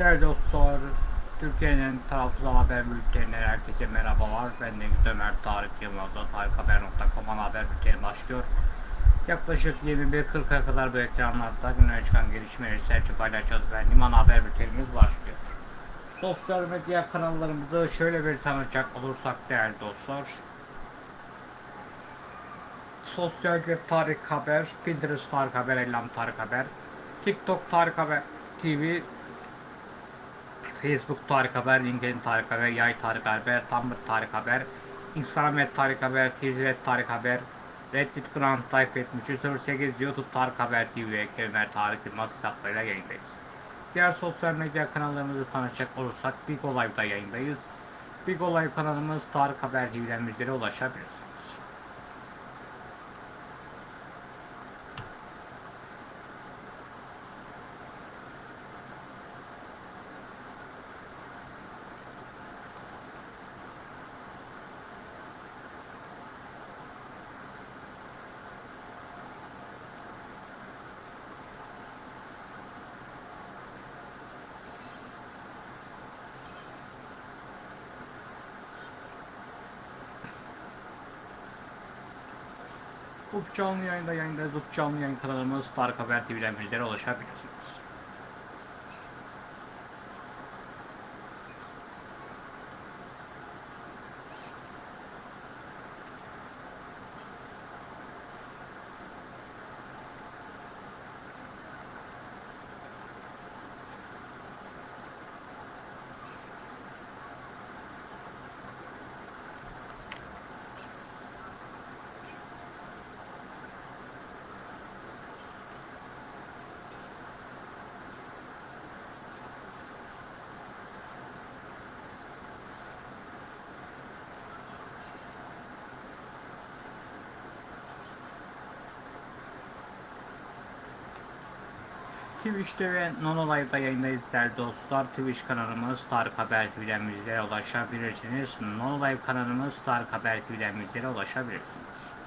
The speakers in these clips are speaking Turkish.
Değerli dostlar, Türkiye'nin tarafsız haber bülteninden herkese merhabalar. Ben Deniz Ömer Tarık Yılmaz'da tarikhaber.com ana haber bülteni başlıyor. Yaklaşık 21.40'a kadar bu ekranlarda güne çıkan gelişmeleri serçe paylaşacağız. Ben Liman Haber bültenimiz başlıyor. Sosyal medya kanallarımızı şöyle bir tanıtacak olursak değerli dostlar. Sosyal cep Tarık Haber, Pinterest Tarık Haber, Ellam Tarık Haber, TikTok Tarık Haber TV, Facebook Tarık Haber, LinkedIn Tarık Haber, Yay Tarık Haber, Tumblr Tarık Haber, Instagram Tarık Haber, Twitter Tarık Haber, Reddit Grand Type 7308, YouTube Tarık Haber TV ve Kemer Tarık Yılmaz hesaplarıyla yayındayız. Diğer sosyal medya kanallarımızı tanışacak olursak Big Olay'da yayındayız. Big Olay kanalımız Tarık Haber TV'den bizlere ulaşabilirsiniz. Up canlı yayında yayındayız. Up canlı yayın kanalımız Tarık Haber TV'den bizlere ulaşabilirsiniz. Twitch'te ve Nono Live'da yayındayız değerli dostlar. Twitch kanalımız Tarık Haber TV'den bizlere ulaşabilirsiniz. Nono Live kanalımız Tarık Haber TV'den bizlere ulaşabilirsiniz.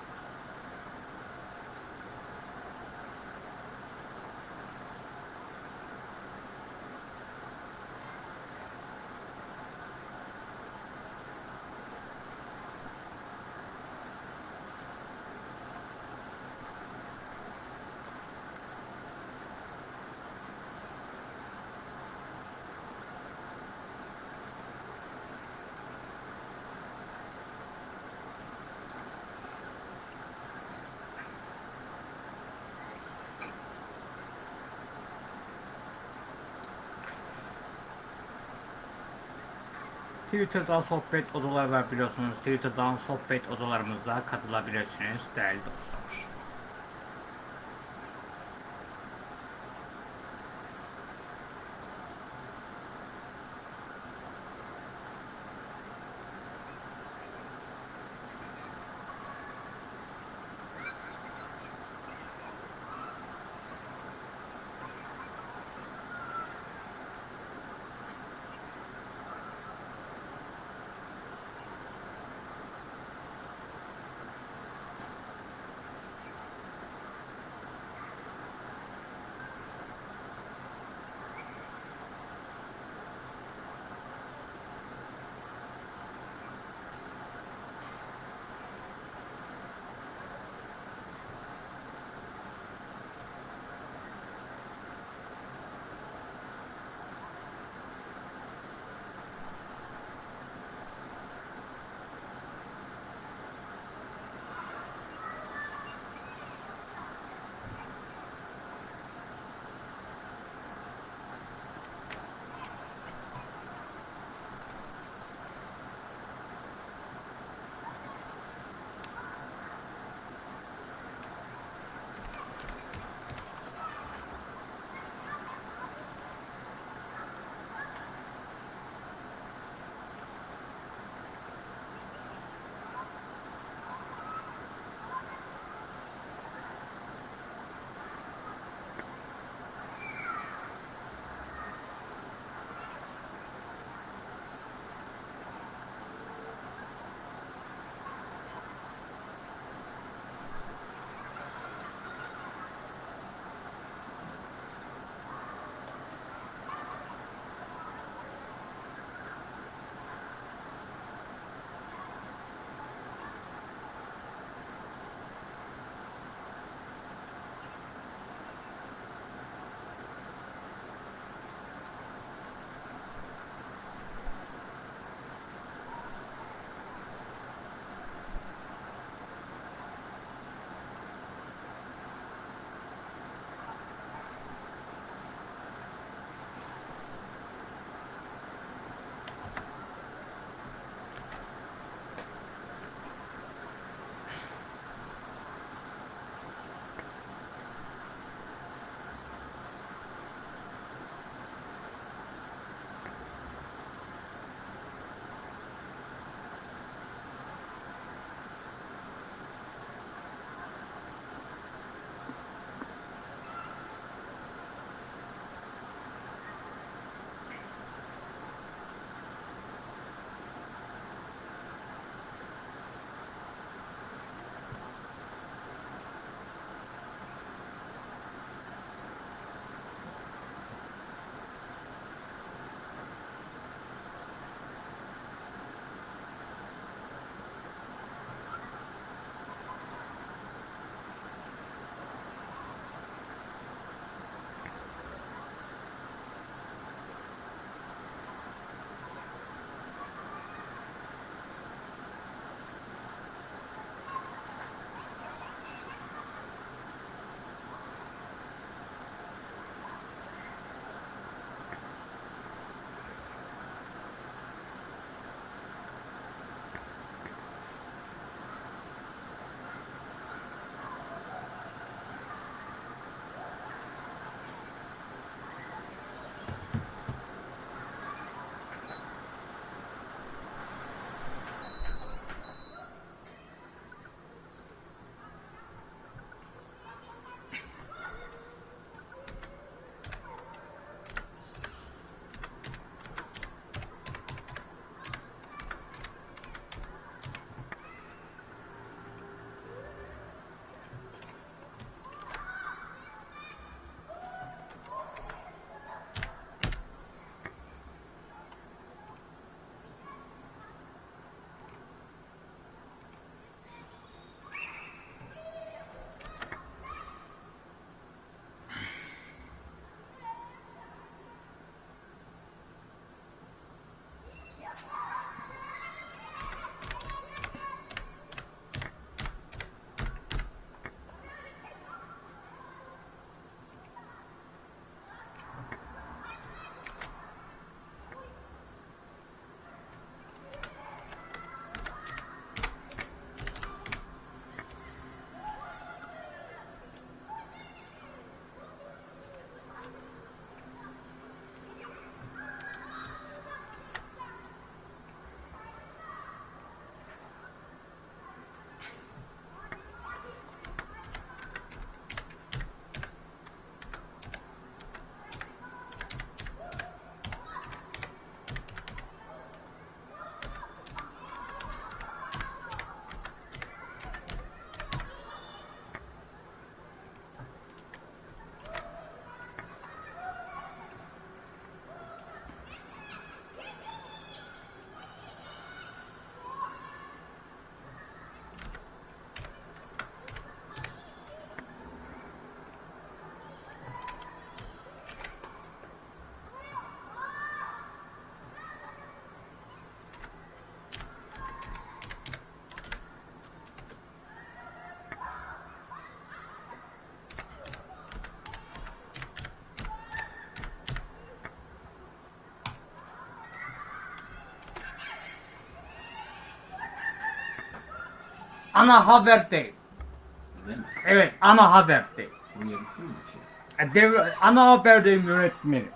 Twitter'dan sohbet odaları var biliyorsunuz. Twitter'dan sohbet odalarımıza katılabilirsiniz değerli dostlar. Ana haber değil. Öyle mi? Evet ana haber değil. Bu şey? E, Devre, ana haber değil yönetmenim.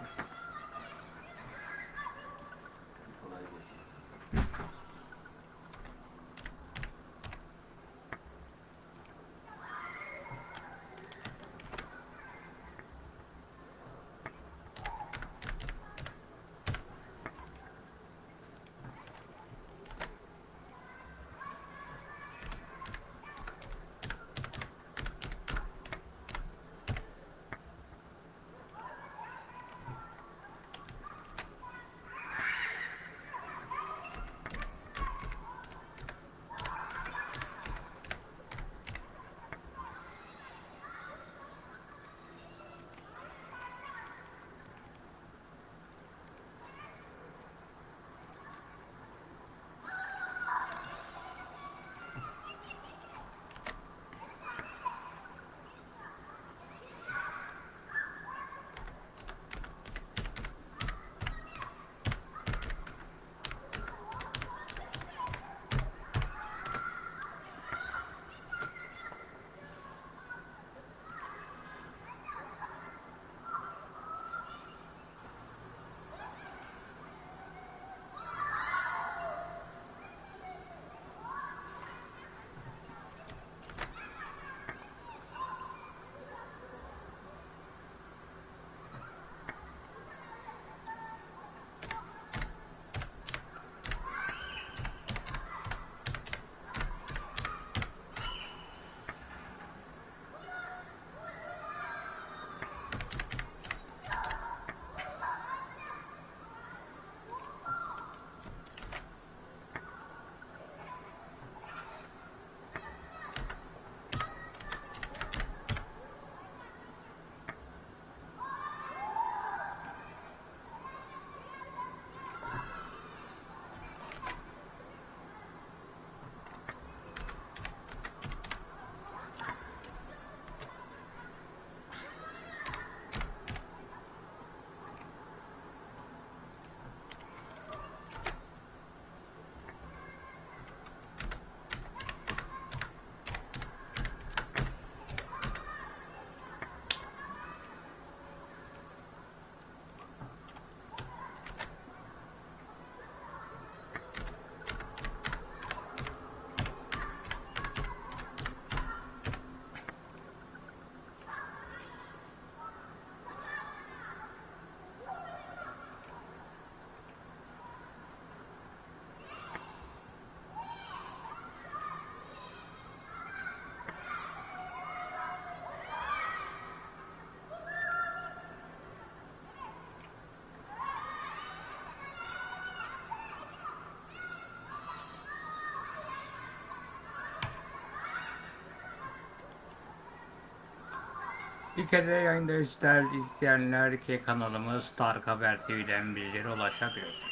Ülkede yayındayız değerli izleyenler ki kanalımız Tarık Haber TV'den bizlere ulaşabilirsiniz.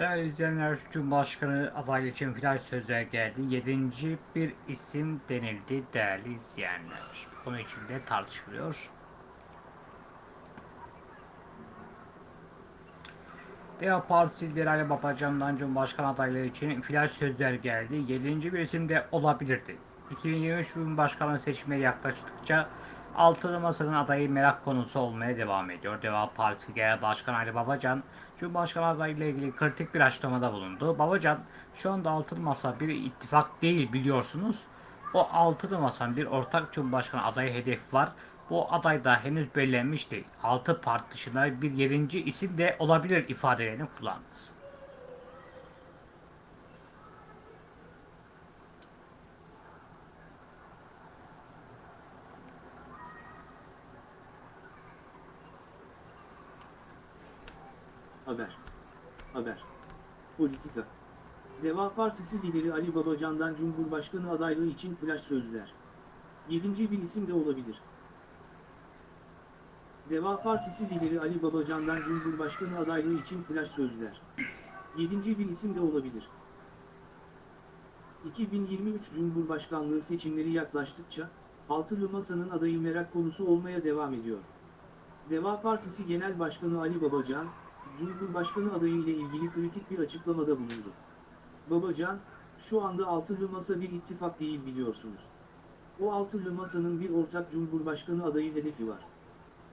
Değerli izleyenler, Cumhurbaşkanı adaylığı için flash sözler geldi. Yedinci bir isim denildi değerli izleyenler. Bu konu içinde tartışılıyor. DEA Partisi lideri Ali Babacan'dan Cumhurbaşkanı adaylığı için flash sözler geldi. Yedinci bir isim de olabilirdi. 2023 Cumhurbaşkanlığı seçimleri yaklaştıkça Altılı Masa'nın adayı merak konusu olmaya devam ediyor. DEA Partisi Genel Başkanı Ali Babacan, Cumhurbaşkanı adayıyla ilgili kritik bir açıklamada bulundu. Babacan, şu anda Altılı Masa bir ittifak değil biliyorsunuz. O Altılı Masa'nın bir ortak Cumhurbaşkanı adayı hedefi var. Bu aday da henüz belirlenmiş değil. Altı parti dışında bir yedinci isim de olabilir ifadelerini kullandı. Haber. Haber. Politika. Deva Partisi lideri Ali Babacan'dan Cumhurbaşkanı adaylığı için flash sözler. Yedinci bir isim de olabilir. Deva Partisi lideri Ali Babacan'dan Cumhurbaşkanı adaylığı için flash sözler. Yedinci bir isim de olabilir. 2023 Cumhurbaşkanlığı seçimleri yaklaştıkça, Altılı Masa'nın adayı merak konusu olmaya devam ediyor. Deva Partisi Genel Başkanı Ali Babacan, Cumhurbaşkanı adayı ile ilgili kritik bir açıklamada bulundu. Babacan, şu anda Altılı Masa bir ittifak değil biliyorsunuz. O Altılı Masa'nın bir ortak Cumhurbaşkanı adayı hedefi var.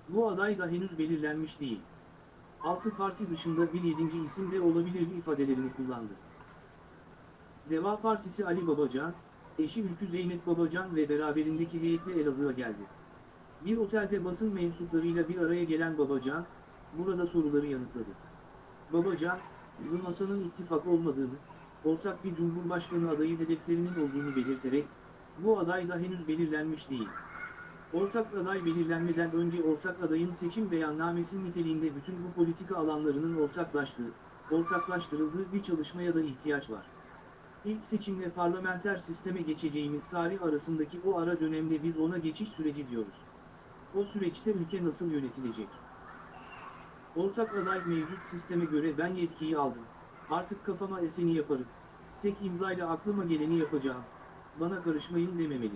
Bu aday da henüz belirlenmiş değil. Altı parti dışında bir yedinci isim de olabilirdi ifadelerini kullandı. Deva Partisi Ali Babacan, eşi Ülkü Zeynep Babacan ve beraberindeki heyetle Elazığ'a geldi. Bir otelde basın mensuplarıyla bir araya gelen Babacan, burada soruları yanıtladı. Babacan, bu masanın ittifak olmadığını, ortak bir cumhurbaşkanı adayı hedeflerinin olduğunu belirterek, bu aday da henüz belirlenmiş değil. Ortak aday belirlenmeden önce ortak adayın seçim beyannamesi niteliğinde bütün bu politika alanlarının ortaklaştığı, ortaklaştırıldığı bir çalışmaya da ihtiyaç var. İlk seçimle parlamenter sisteme geçeceğimiz tarih arasındaki o ara dönemde biz ona geçiş süreci diyoruz. O süreçte ülke nasıl yönetilecek? Ortak aday mevcut sisteme göre ben yetkiyi aldım. Artık kafama eseni yaparım. Tek imzayla aklıma geleni yapacağım. Bana karışmayın dememeli.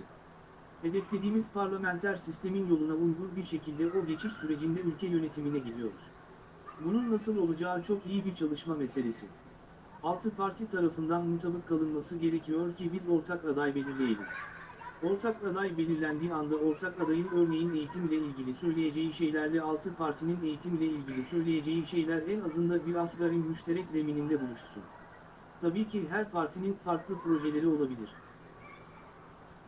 Hedeflediğimiz parlamenter sistemin yoluna uygun bir şekilde o geçiş sürecinde ülke yönetimine gidiyoruz. Bunun nasıl olacağı çok iyi bir çalışma meselesi. Altı parti tarafından mutabık kalınması gerekiyor ki biz ortak aday belirleyelim. Ortak aday belirlendiği anda ortak adayın örneğin eğitimle ilgili söyleyeceği şeylerle altı partinin eğitimle ilgili söyleyeceği şeyler en azında bir asgari müşterek zemininde buluşsun. Tabii ki her partinin farklı projeleri olabilir.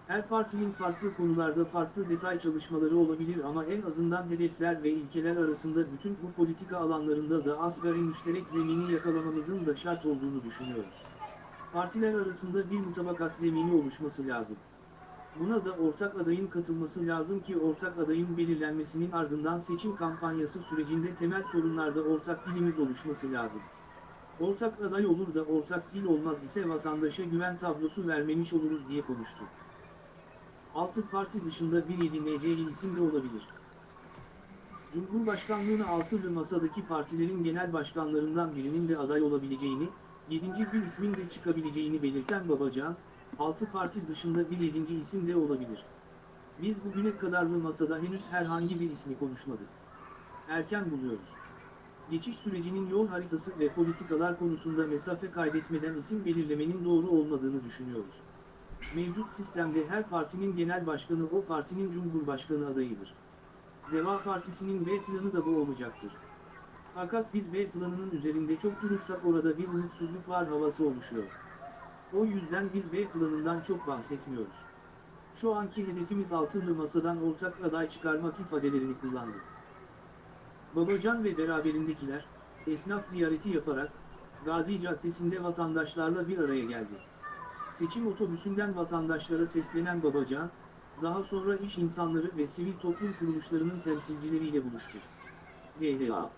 Her partinin farklı konularda farklı detay çalışmaları olabilir ama en azından hedefler ve ilkeler arasında bütün bu politika alanlarında da asgari müşterek zemini yakalamamızın da şart olduğunu düşünüyoruz. Partiler arasında bir mutabakat zemini oluşması lazım. Buna da ortak adayın katılması lazım ki ortak adayın belirlenmesinin ardından seçim kampanyası sürecinde temel sorunlarda ortak dilimiz oluşması lazım. Ortak aday olur da ortak dil olmaz ise vatandaşa güven tablosu vermemiş oluruz diye konuştu. Altı parti dışında bir edineceği isim de olabilir. Cumhurbaşkanlığına altılı masadaki partilerin genel başkanlarından birinin de aday olabileceğini, yedinci bir ismin de çıkabileceğini belirten Babacan, altı parti dışında bir yedinci isim de olabilir. Biz bugüne kadarlı masada henüz herhangi bir ismi konuşmadık. Erken buluyoruz. Geçiş sürecinin yol haritası ve politikalar konusunda mesafe kaydetmeden isim belirlemenin doğru olmadığını düşünüyoruz. Mevcut sistemde her partinin genel başkanı o partinin cumhurbaşkanı adayıdır. Deva Partisi'nin B planı da bu olacaktır. Fakat biz B planının üzerinde çok durursak orada bir umutsuzluk var havası oluşuyor. O yüzden biz B planından çok bahsetmiyoruz. Şu anki hedefimiz altılı masadan ortak aday çıkarmak ifadelerini kullandı. Babacan ve beraberindekiler, esnaf ziyareti yaparak, Gazi Caddesi'nde vatandaşlarla bir araya geldi. Seçim otobüsünden vatandaşlara seslenen Babacan, daha sonra iş insanları ve sivil toplum kuruluşlarının temsilcileriyle buluştu. DHA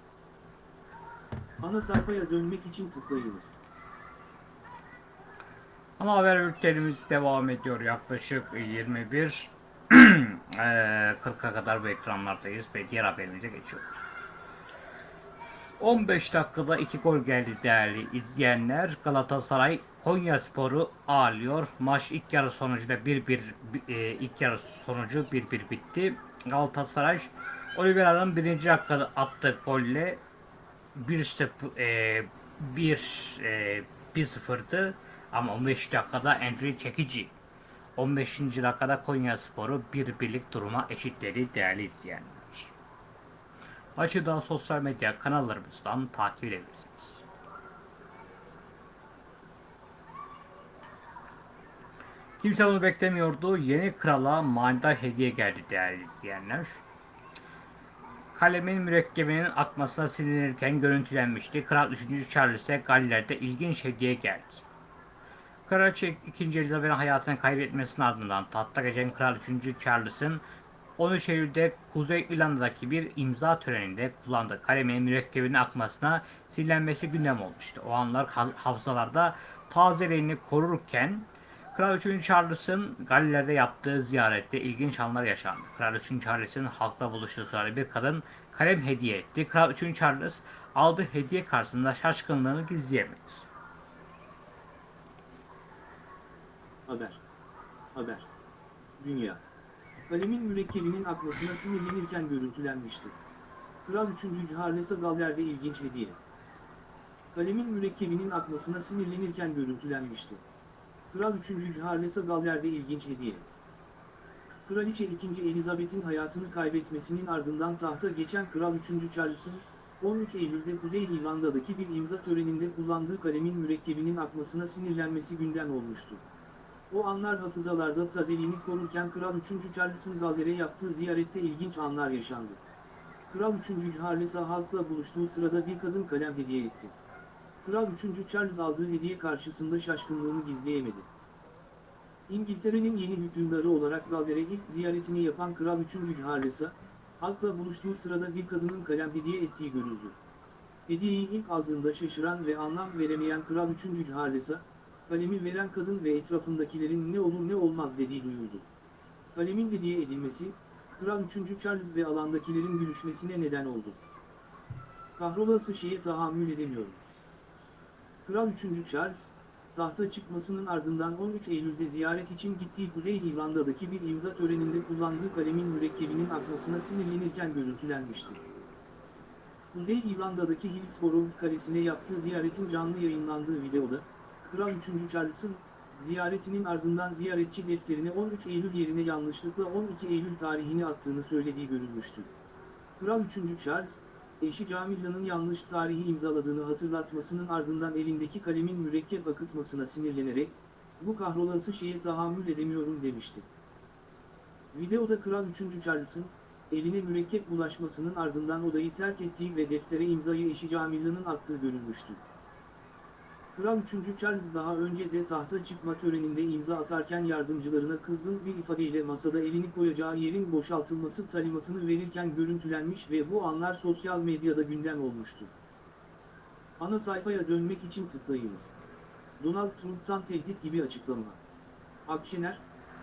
Ana sayfaya dönmek için tıklayınız. Ana haber bültenimiz devam ediyor. Yaklaşık 21 eee, 40'a kadar bu ekranlardayız ve diğer haberimize geçiyoruz. 15 dakikada 2 gol geldi değerli izleyenler. Galatasaray Konya Sporu ağırlıyor. Maç ilk yarı sonucunda 1-1 e, ilk yarı sonucu 1-1 bitti. Galatasaray Oliveira'nın birinci dakikada attığı golle 1-0 e, 1 e, 1-0'dı ama 15 dakikada Enri Çekici 15. dakikada Konya Sporu bir birlik duruma eşitledi değerli izleyenler. Maçı da sosyal medya kanallarımızdan takip edebilirsiniz. Kimse bunu beklemiyordu. Yeni krala manidar hediye geldi değerli izleyenler. Kalemin mürekkebinin akmasına sinirlenirken görüntülenmişti. Kral 3. Charles'e Galler'de ilginç hediye geldi. Kraliçe 2. Elizabeth'in hayatını kaybetmesinin ardından tahta geçen Kral 3. Charles'ın 13 Eylül'de Kuzey İrlanda'daki bir imza töreninde kullandığı kalemin mürekkebinin akmasına sinirlenmesi gündem olmuştu. O anlar ha- hafızalarda tazeliğini korurken Kral 3. Charles'ın Galler'de yaptığı ziyarette ilginç anlar yaşandı. Kral 3. Charles'ın halkla buluştuğu sırada bir kadın kalem hediye etti. Kral 3. Charles aldığı hediye karşısında şaşkınlığını gizleyemedi. Haber. Haber. Dünya. Kalemin mürekkebinin akmasına sinirlenirken görüntülenmişti. Kral 3. Charles'a Galler'de ilginç hediye. Kalemin mürekkebinin akmasına sinirlenirken görüntülenmişti. Kral 3. Charles'a Galler'de ilginç hediye. Kraliçe 2. Elizabeth'in hayatını kaybetmesinin ardından tahta geçen Kral 3. Charles'ın 13 Eylül'de Kuzey İrlanda'daki bir imza töreninde kullandığı kalemin mürekkebinin akmasına sinirlenmesi gündem olmuştu. O anlar hafızalarda tazeliğini korurken Kral 3. Charles'ın Galler'e yaptığı ziyarette ilginç anlar yaşandı. Kral 3. Charles'a halkla buluştuğu sırada bir kadın kalem hediye etti. Kral 3. Charles aldığı hediye karşısında şaşkınlığını gizleyemedi. İngiltere'nin yeni hükümdarı olarak Galler'e ilk ziyaretini yapan Kral 3. Charles'a, halkla buluştuğu sırada bir kadının kalem hediye ettiği görüldü. Hediyeyi ilk aldığında şaşıran ve anlam veremeyen Kral 3. Charles'a, kalemi veren kadın ve etrafındakilerin ne olur ne olmaz dediği duyuldu. Kalemin hediye edilmesi, Kral 3. Charles ve alandakilerin gülüşmesine neden oldu. Kahrolası şeye tahammül edemiyorum. Kral 3. Charles, tahta çıkmasının ardından 13 Eylül'de ziyaret için gittiği Kuzey İrlanda'daki bir imza töreninde kullandığı kalemin mürekkebinin akmasına sinirlenirken görüntülenmişti. Kuzey İrlanda'daki Hillsborough Kalesi'ne yaptığı ziyaretin canlı yayınlandığı videoda, Kral 3. Charles'ın ziyaretinin ardından ziyaretçi defterine 13 Eylül yerine yanlışlıkla 12 Eylül tarihini attığını söylediği görülmüştü. Kral 3. Charles, eşi Camilla'nın yanlış tarihi imzaladığını hatırlatmasının ardından elindeki kalemin mürekkep akıtmasına sinirlenerek, bu kahrolası şeye tahammül edemiyorum demişti. Videoda Kral 3. Charles'ın, eline mürekkep bulaşmasının ardından odayı terk ettiği ve deftere imzayı eşi Camilla'nın attığı görülmüştü. Kral 3. Charles daha önce de tahta çıkma töreninde imza atarken yardımcılarına kızgın bir ifadeyle masada elini koyacağı yerin boşaltılması talimatını verirken görüntülenmiş ve bu anlar sosyal medyada gündem olmuştu. Ana sayfaya dönmek için tıklayınız. Donald Trump'tan tehdit gibi açıklama. Akşener,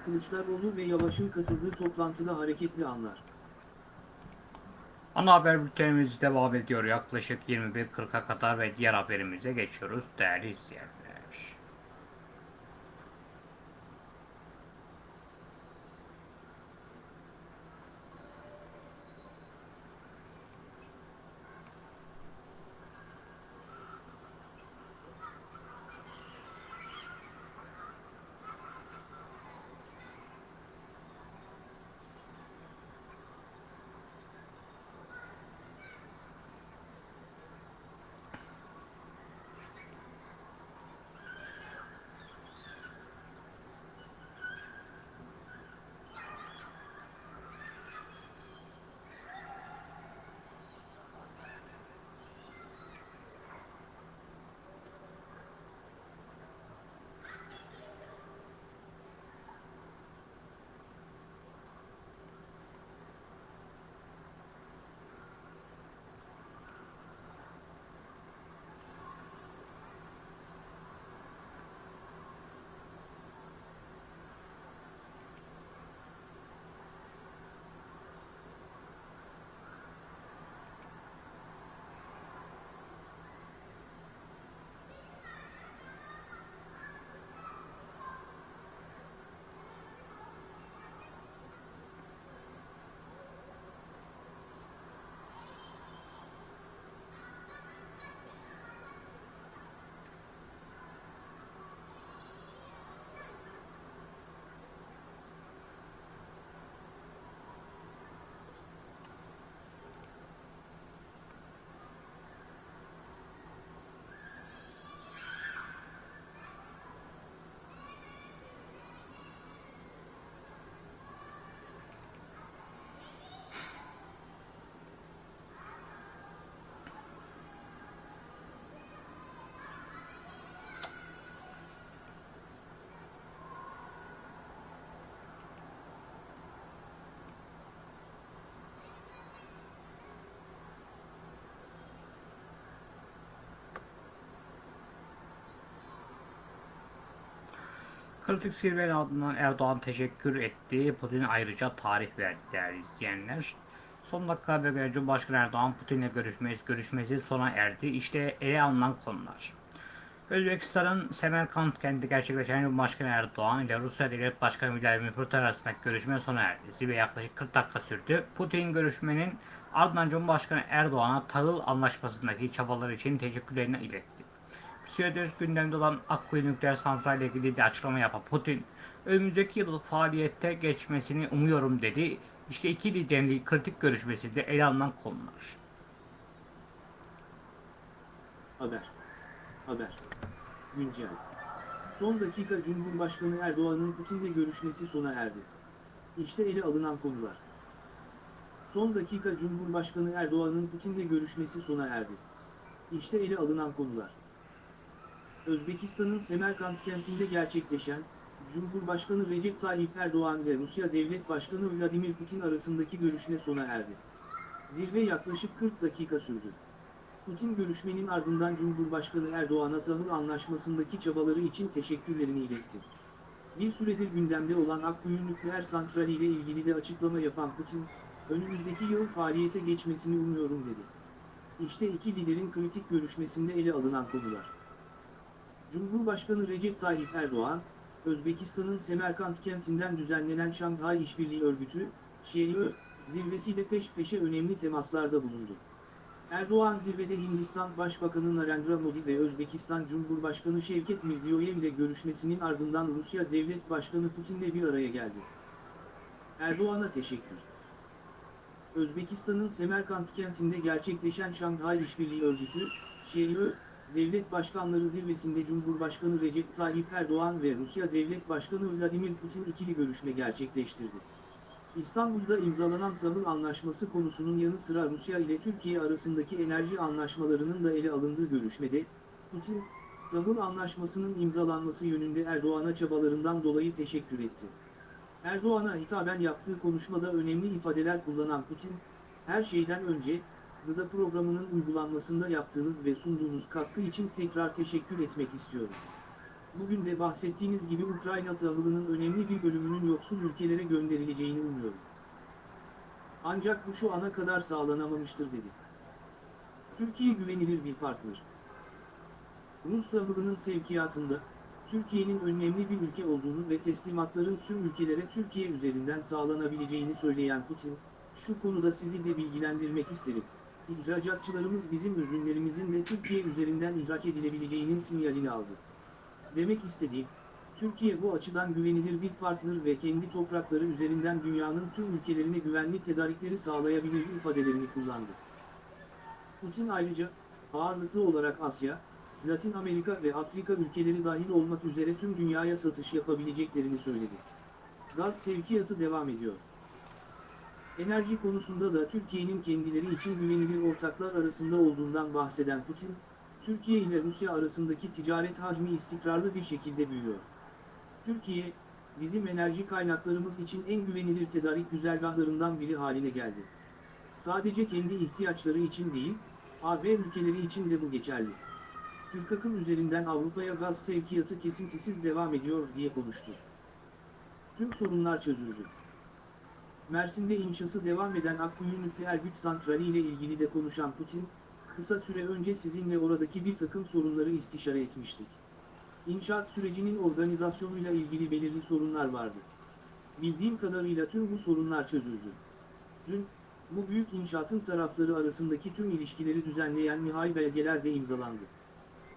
Kılıçdaroğlu ve Yavaş'ın katıldığı toplantıda hareketli anlar. Ana haber bültenimiz devam ediyor yaklaşık 21.40'a kadar ve diğer haberimize geçiyoruz değerli izleyenler. Kritik zirvenin ardından Erdoğan teşekkür etti. Putin ayrıca tarih verdi değerli izleyenler. Son dakika habere göre Cumhurbaşkanı Erdoğan Putin'le görüşmesi, görüşmesi sona erdi. İşte ele alınan konular. Özbekistan'ın Semerkant kentinde gerçekleşen Cumhurbaşkanı Erdoğan ile Rusya Devlet Başkanı Vladimir Putin arasındaki görüşme sona erdi. Zirve yaklaşık 40 dakika sürdü. Putin görüşmenin ardından Cumhurbaşkanı Erdoğan'a tahıl anlaşmasındaki çabaları için teşekkürlerini iletti. Bir süredir gündemde olan Akkuyu nükleer santral ile ilgili de açıklama yapan Putin, önümüzdeki yıl faaliyette geçmesini umuyorum dedi. İşte iki liderin kritik görüşmesinde ele alınan konular. Haber. Haber. Güncel. Son dakika Cumhurbaşkanı Erdoğan'ın Putin'le görüşmesi sona erdi. İşte ele alınan konular. Son dakika Cumhurbaşkanı Erdoğan'ın Putin'le görüşmesi sona erdi. İşte ele alınan konular. Özbekistan'ın Semerkant kentinde gerçekleşen, Cumhurbaşkanı Recep Tayyip Erdoğan ile Rusya Devlet Başkanı Vladimir Putin arasındaki görüşme sona erdi. Zirve yaklaşık 40 dakika sürdü. Putin görüşmenin ardından Cumhurbaşkanı Erdoğan'a tahıl anlaşmasındaki çabaları için teşekkürlerini iletti. Bir süredir gündemde olan Akkuyu nükleer santrali ile ilgili de açıklama yapan Putin, önümüzdeki yıl faaliyete geçmesini umuyorum dedi. İşte iki liderin kritik görüşmesinde ele alınan konular. Cumhurbaşkanı Recep Tayyip Erdoğan, Özbekistan'ın Semerkant kentinden düzenlenen Şanghay İşbirliği Örgütü, ŞEİ, zirvesiyle peş peşe önemli temaslarda bulundu. Erdoğan zirvede Hindistan Başbakanı Narendra Modi ve Özbekistan Cumhurbaşkanı Şevket Mirziyoyev ile görüşmesinin ardından Rusya Devlet Başkanı Putin'le bir araya geldi. Erdoğan'a teşekkür. Özbekistan'ın Semerkant kentinde gerçekleşen Şanghay İşbirliği Örgütü, ŞEİ, Devlet Başkanları Zirvesi'nde Cumhurbaşkanı Recep Tayyip Erdoğan ve Rusya Devlet Başkanı Vladimir Putin ikili görüşme gerçekleştirdi. İstanbul'da imzalanan tahıl anlaşması konusunun yanı sıra Rusya ile Türkiye arasındaki enerji anlaşmalarının da ele alındığı görüşmede, Putin, tahıl anlaşmasının imzalanması yönünde Erdoğan'a çabalarından dolayı teşekkür etti. Erdoğan'a hitaben yaptığı konuşmada önemli ifadeler kullanan Putin, her şeyden önce, gıda programının uygulanmasında yaptığınız ve sunduğunuz katkı için tekrar teşekkür etmek istiyorum. Bugün de bahsettiğiniz gibi Ukrayna tahılının önemli bir bölümünün yoksul ülkelere gönderileceğini umuyorum. Ancak bu şu ana kadar sağlanamamıştır dedi. Türkiye güvenilir bir partner. Rus tahılının sevkiyatında, Türkiye'nin önemli bir ülke olduğunu ve teslimatların tüm ülkelere Türkiye üzerinden sağlanabileceğini söyleyen Putin, şu konuda sizi de bilgilendirmek isterim. İhracatçılarımız bizim ürünlerimizin de Türkiye üzerinden ihraç edilebileceğinin sinyalini aldı. Demek istediğim, Türkiye bu açıdan güvenilir bir partner ve kendi toprakları üzerinden dünyanın tüm ülkelerine güvenli tedarikleri sağlayabilir ifadelerini kullandı. Putin ayrıca, ağırlıklı olarak Asya, Latin Amerika ve Afrika ülkeleri dahil olmak üzere tüm dünyaya satış yapabileceklerini söyledi. Gaz sevkiyatı devam ediyor. Enerji konusunda da Türkiye'nin kendileri için güvenilir ortaklar arasında olduğundan bahseden Putin, Türkiye ile Rusya arasındaki ticaret hacmi istikrarlı bir şekilde büyüyor. Türkiye, bizim enerji kaynaklarımız için en güvenilir tedarik güzergahlarından biri haline geldi. Sadece kendi ihtiyaçları için değil, AB ülkeleri için de bu geçerli. Türk akım üzerinden Avrupa'ya gaz sevkiyatı kesintisiz devam ediyor diye konuştu. Tüm sorunlar çözüldü. Mersin'de inşası devam eden Akkuyu nükleer güç santrali ile ilgili de konuşan Putin, kısa süre önce sizinle oradaki bir takım sorunları istişare etmiştik. İnşaat sürecinin organizasyonuyla ilgili belirli sorunlar vardı. Bildiğim kadarıyla tüm bu sorunlar çözüldü. Dün, bu büyük inşaatın tarafları arasındaki tüm ilişkileri düzenleyen nihai belgeler de imzalandı.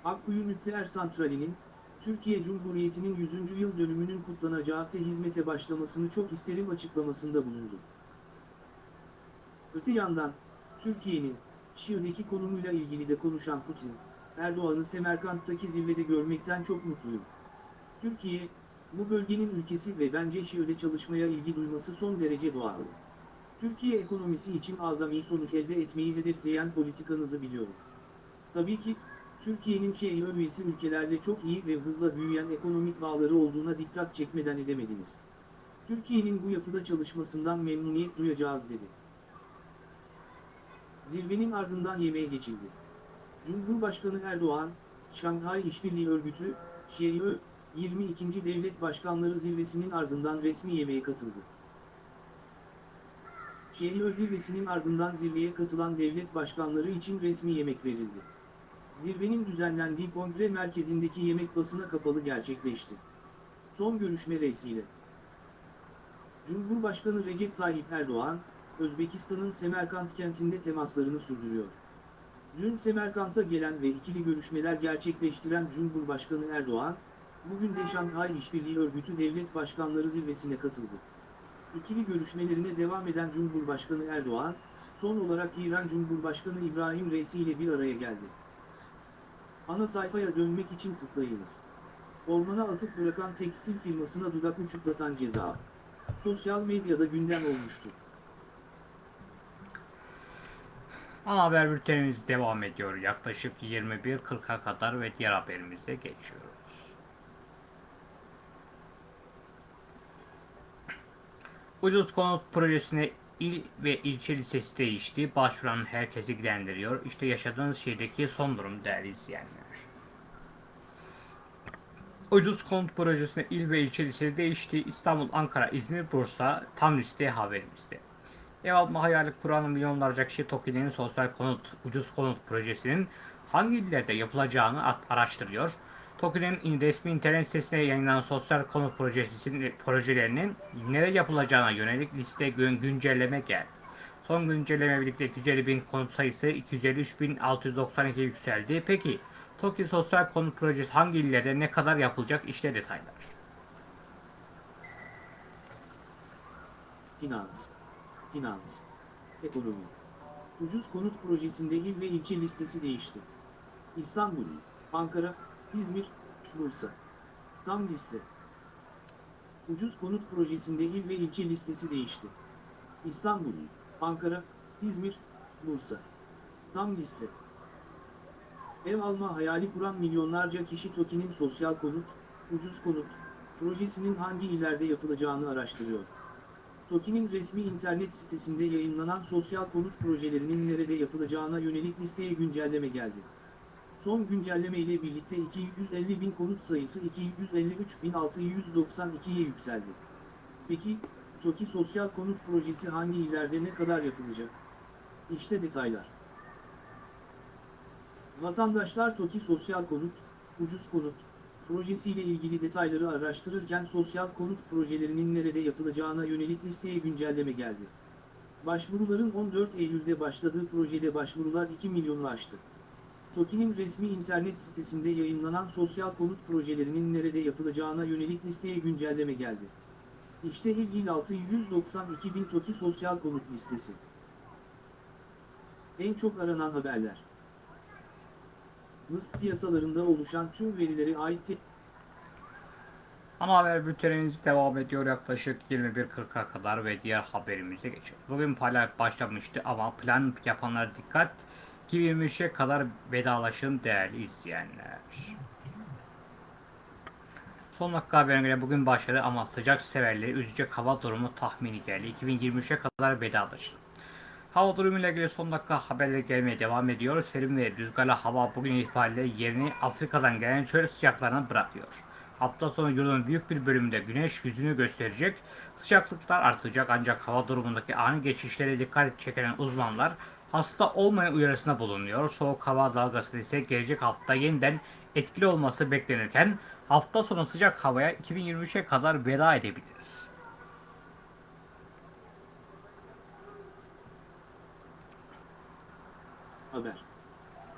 Akkuyu Nükleer Santrali'nin, Türkiye Cumhuriyeti'nin 100. yıl dönümünün kutlanacağı te hizmete başlamasını çok isterim açıklamasında bulundu. Öte yandan, Türkiye'nin, Şii'deki konumuyla ilgili de konuşan Putin, Erdoğan'ı Semerkant'taki zirvede görmekten çok mutluyum. Türkiye, bu bölgenin ülkesi ve bence Şii'de çalışmaya ilgi duyması son derece doğal. Türkiye ekonomisi için azami sonuç elde etmeyi hedefleyen politikanızı biliyorum. Tabii ki, Türkiye'nin Şii üyesi ülkelerle çok iyi ve hızla büyüyen ekonomik bağları olduğuna dikkat çekmeden edemediniz. Türkiye'nin bu yapıda çalışmasından memnuniyet duyacağız dedi. Zirvenin ardından yemeğe geçildi. Cumhurbaşkanı Erdoğan, Şanghay İşbirliği Örgütü, ŞEİ, 22. Devlet Başkanları Zirvesi'nin ardından resmi yemeğe katıldı. Şehir zirvesinin ardından zirveye katılan devlet başkanları için resmi yemek verildi. Zirvenin düzenlendiği kongre merkezindeki yemek basına kapalı gerçekleşti. Son görüşme reisiyle. Cumhurbaşkanı Recep Tayyip Erdoğan, Özbekistan'ın Semerkant kentinde temaslarını sürdürüyor. Dün Semerkant'a gelen ve ikili görüşmeler gerçekleştiren Cumhurbaşkanı Erdoğan, bugün de Şanghay İşbirliği Örgütü Devlet Başkanları Zirvesi'ne katıldı. İkili görüşmelerine devam eden Cumhurbaşkanı Erdoğan, son olarak İran Cumhurbaşkanı İbrahim Reisi ile bir araya geldi. Ana sayfaya dönmek için tıklayınız. Ormana atık bırakan tekstil firmasına dudak uçuklatan ceza. Sosyal medyada gündem olmuştu. Ana haber bültenimiz devam ediyor. Yaklaşık 21.40'a kadar ve diğer haberimize geçiyoruz. Ucuz konut projesine il ve ilçe lisesi değişti. Başvuran herkesi ilgilendiriyor. İşte yaşadığınız şehirdeki son durum değerli izleyenler. Ucuz konut projesine il ve ilçe liseleri değişti. İstanbul, Ankara, İzmir, Bursa tam liste haberimizde. Ev alma hayali kuran milyonlarca kişi TOKİ'nin sosyal konut, ucuz konut projesinin hangi illerde yapılacağını araştırıyor. TOKİ'nin resmi internet sitesinde yayınlanan sosyal konut projesinin projelerinin nereye yapılacağına yönelik liste gün güncelleme geldi. Son güncelleme birlikte 250 bin konut sayısı 253.692 yükseldi. Peki TOKİ sosyal konut projesi hangi illerde ne kadar yapılacak işte detaylar. Finans, finans, ekonomi. Ucuz konut projesinde il ve ilçe listesi değişti. İstanbul, Ankara, İzmir, Bursa. Tam liste. Ucuz konut projesinde il ve ilçe listesi değişti. İstanbul, Ankara, İzmir, Bursa. Tam liste. Ev alma hayali kuran milyonlarca kişi TOKİ'nin sosyal konut, ucuz konut, projesinin hangi illerde yapılacağını araştırıyor. TOKİ'nin resmi internet sitesinde yayınlanan sosyal konut projelerinin nerede yapılacağına yönelik listeye güncelleme geldi. Son güncelleme ile birlikte 250 bin konut sayısı 253.692'ye yükseldi. Peki, TOKİ sosyal konut projesi hangi illerde ne kadar yapılacak? İşte detaylar. Vatandaşlar TOKİ sosyal konut, ucuz konut, projesiyle ilgili detayları araştırırken sosyal konut projelerinin nerede yapılacağına yönelik listeye güncelleme geldi. Başvuruların 14 Eylül'de başladığı projede başvurular 2 milyonu aştı. TOKİ'nin resmi internet sitesinde yayınlanan sosyal konut projelerinin nerede yapılacağına yönelik listeye güncelleme geldi. İşte il il 692 bin TOKİ sosyal konut listesi. En çok aranan haberler. Mısır piyasalarında oluşan tüm verilere ait Ana haber bültenimiz devam ediyor yaklaşık 21.40'a kadar ve diğer haberimize geçiyoruz. Bugün paylaş başlamıştı ama plan yapanlara dikkat 2023'e kadar vedalaşın değerli izleyenler. Son dakika haberine göre bugün başladı ama sıcak severleri üzecek hava durumu tahmini geldi. 2023'e kadar vedalaşın. Hava durumuyla ilgili son dakika haberleri gelmeye devam ediyor. Serin ve rüzgarlı hava bugün itibariyle yerini Afrika'dan gelen çöl sıcaklarına bırakıyor. Hafta sonu yılın büyük bir bölümünde güneş yüzünü gösterecek. Sıcaklıklar artacak ancak hava durumundaki ani geçişlere dikkat çeken uzmanlar hasta olmayan uyarısında bulunuyor. Soğuk hava dalgası ise gelecek hafta yeniden etkili olması beklenirken hafta sonu sıcak havaya 2023'e kadar veda edebiliriz. Haber.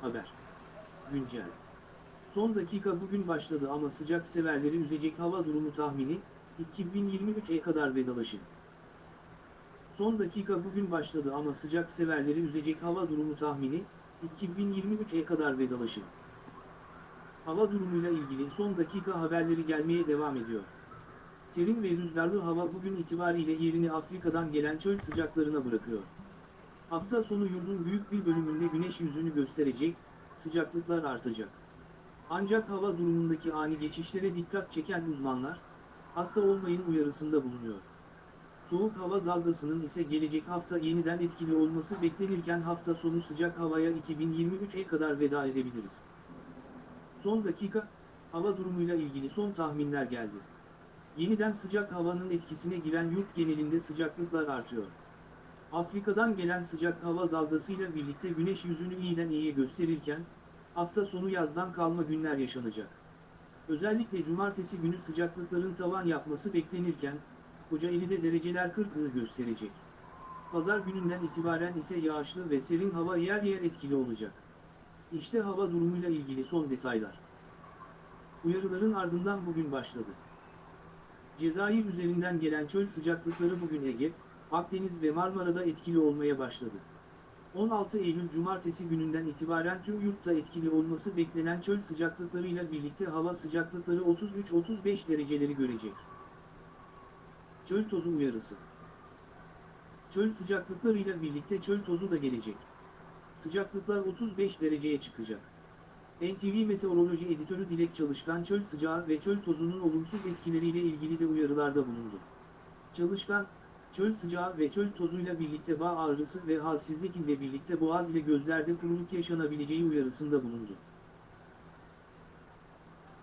Haber. Güncel. Son dakika bugün başladı ama sıcak severleri üzecek hava durumu tahmini, 2023'e kadar vedalaşın. Son dakika bugün başladı ama sıcak severleri üzecek hava durumu tahmini, 2023'e kadar vedalaşın. Hava durumuyla ilgili son dakika haberleri gelmeye devam ediyor. Serin ve rüzgarlı hava bugün itibariyle yerini Afrika'dan gelen çöl sıcaklarına bırakıyor. Hafta sonu yurdun büyük bir bölümünde güneş yüzünü gösterecek, sıcaklıklar artacak. Ancak hava durumundaki ani geçişlere dikkat çeken uzmanlar, hasta olmayın uyarısında bulunuyor. Soğuk hava dalgasının ise gelecek hafta yeniden etkili olması beklenirken hafta sonu sıcak havaya 2023'e kadar veda edebiliriz. Son dakika, hava durumuyla ilgili son tahminler geldi. Yeniden sıcak havanın etkisine giren yurt genelinde sıcaklıklar artıyor. Afrika'dan gelen sıcak hava dalgasıyla birlikte güneş yüzünü iyiden iyiye gösterirken, hafta sonu yazdan kalma günler yaşanacak. Özellikle cumartesi günü sıcaklıkların tavan yapması beklenirken, Kocaeli'de dereceler 40'ı gösterecek. Pazar gününden itibaren ise yağışlı ve serin hava yer yer etkili olacak. İşte hava durumuyla ilgili son detaylar. Uyarıların ardından bugün başladı. Cezayir üzerinden gelen çöl sıcaklıkları bugün Ege, Akdeniz ve Marmara'da etkili olmaya başladı. 16 Eylül Cumartesi gününden itibaren tüm yurtta etkili olması beklenen çöl sıcaklıklarıyla birlikte hava sıcaklıkları 33-35 dereceleri görecek. Çöl tozu uyarısı. Çöl sıcaklıklarıyla birlikte çöl tozu da gelecek. Sıcaklıklar 35 dereceye çıkacak. NTV Meteoroloji Editörü Dilek Çalışkan çöl sıcağı ve çöl tozunun olumsuz etkileriyle ilgili de uyarılarda bulundu. Çalışkan, çöl sıcağı ve çöl tozuyla birlikte bağ ağrısı ve halsizlik ile birlikte boğaz ile gözlerde kuruluk yaşanabileceği uyarısında bulundu.